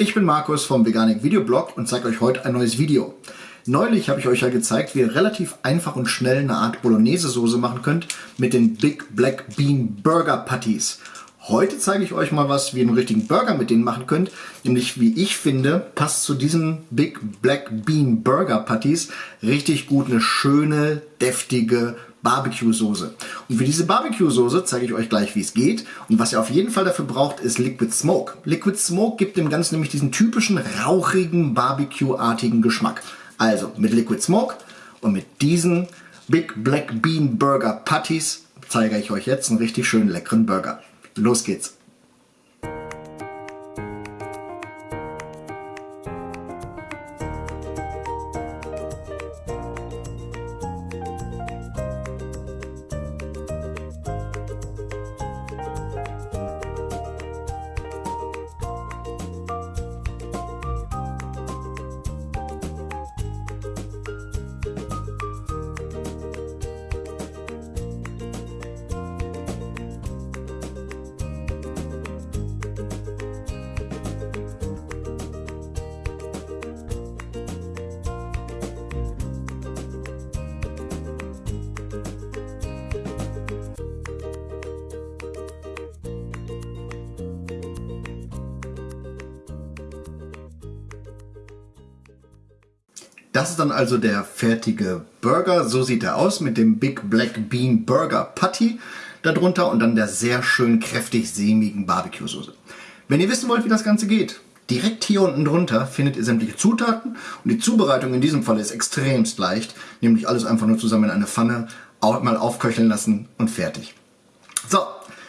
Ich bin Markus vom Veganik Videoblog und zeige euch heute ein neues Video. Neulich habe ich euch ja gezeigt, wie ihr relativ einfach und schnell eine Art Bolognese-Soße machen könnt mit den Big Black Bean Burger Patties. Heute zeige ich euch mal was, wie ihr einen richtigen Burger mit denen machen könnt. Nämlich, wie ich finde, passt zu diesen Big Black Bean Burger Patties richtig gut eine schöne, deftige Barbecue-Soße. Und für diese Barbecue-Soße zeige ich euch gleich, wie es geht. Und was ihr auf jeden Fall dafür braucht, ist Liquid Smoke. Liquid Smoke gibt dem Ganzen nämlich diesen typischen rauchigen, Barbecue-artigen Geschmack. Also mit Liquid Smoke und mit diesen Big Black Bean Burger Patties zeige ich euch jetzt einen richtig schönen leckeren Burger. Los geht's! Das ist dann also der fertige Burger. So sieht er aus mit dem Big Black Bean Burger Patty darunter und dann der sehr schön kräftig sämigen Barbecue-Soße. Wenn ihr wissen wollt, wie das Ganze geht, direkt hier unten drunter findet ihr sämtliche Zutaten und die Zubereitung in diesem Fall ist extremst leicht, nämlich alles einfach nur zusammen in eine Pfanne mal aufköcheln lassen und fertig. So,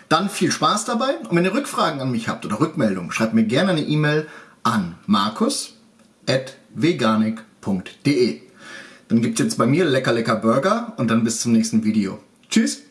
dann viel Spaß dabei und wenn ihr Rückfragen an mich habt oder Rückmeldungen, schreibt mir gerne eine E-Mail an www.burgerburger.de. Dann gibt es jetzt bei mir lecker lecker Burger und dann bis zum nächsten Video. Tschüss!